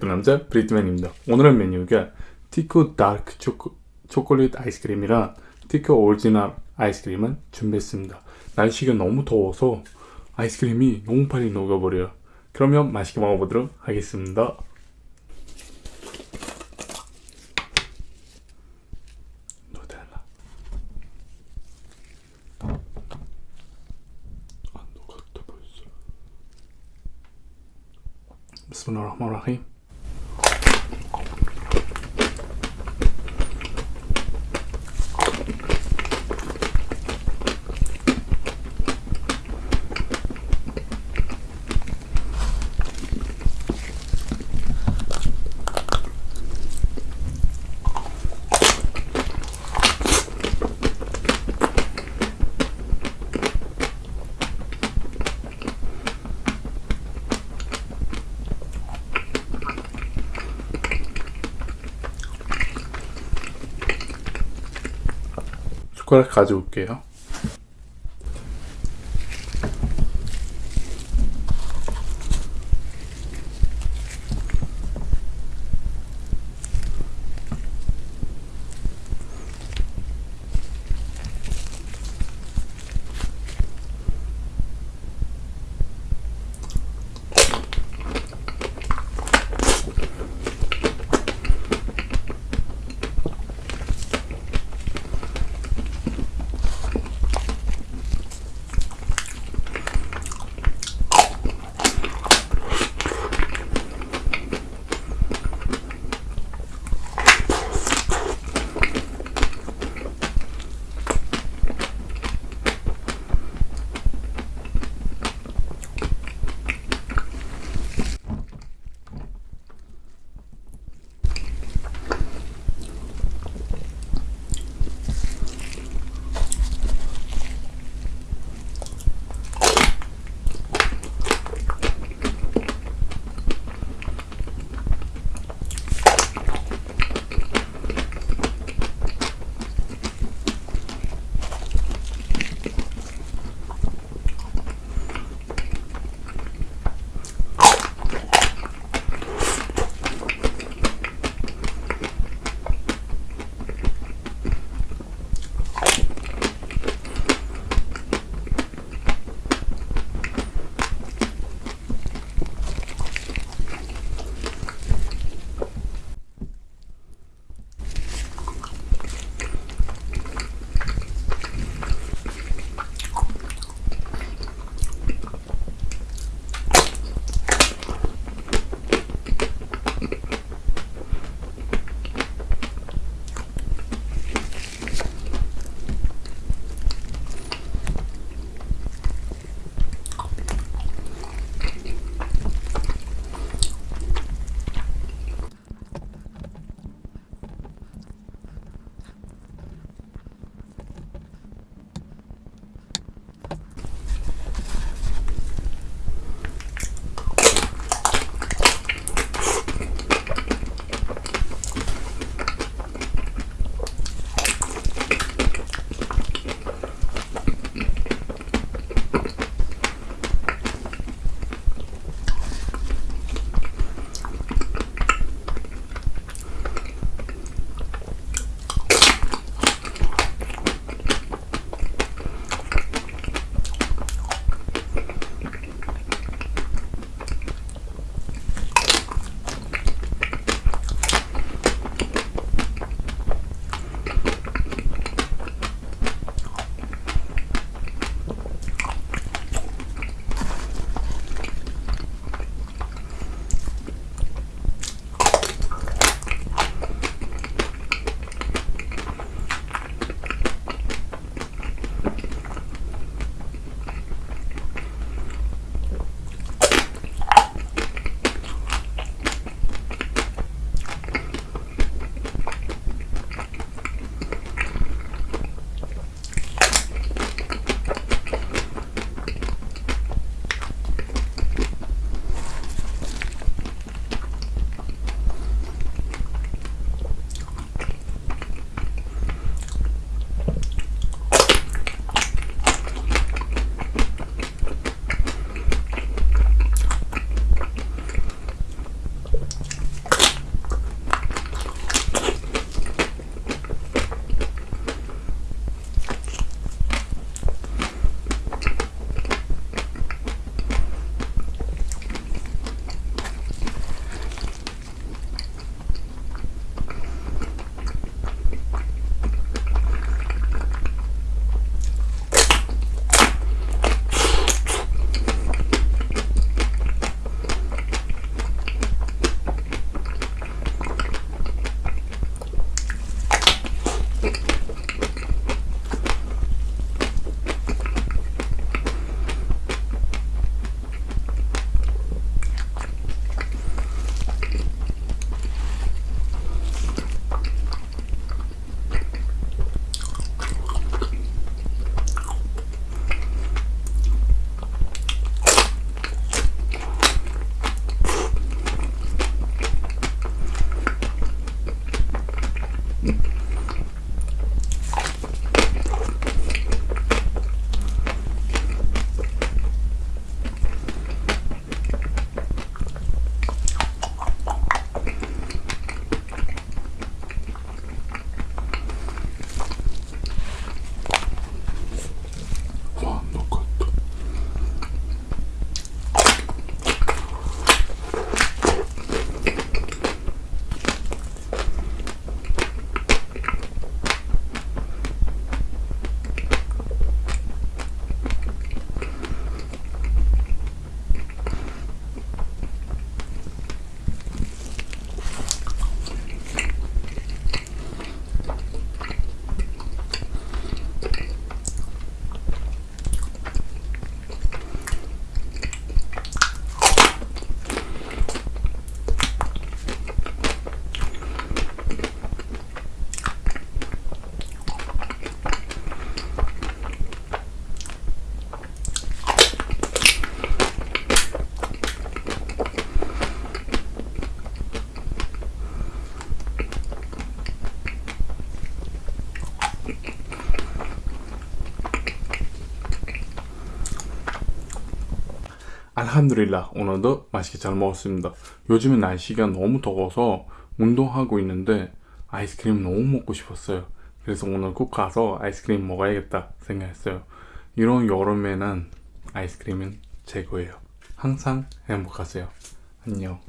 상남자 브리트맨입니다. 오늘의 메뉴가 티코 다크 초코, 초콜릿 아이스크림이랑 티코 오리지널 아이스크림을 준비했습니다. 날씨가 너무 더워서 아이스크림이 너무 빨리 녹아버려요. 그러면 맛있게 먹어보도록 하겠습니다. 누텔라. 안 녹았다 벌써. 비스밀라흐마니라힘. 숟가락 가져올게요. 알함드릴라 오늘도 맛있게 잘 먹었습니다. 요즘에 날씨가 너무 더워서 운동하고 있는데 아이스크림 너무 먹고 싶었어요. 그래서 오늘 꼭 가서 아이스크림 먹어야겠다 생각했어요. 이런 여름에는 아이스크림은 최고예요. 항상 행복하세요. 안녕.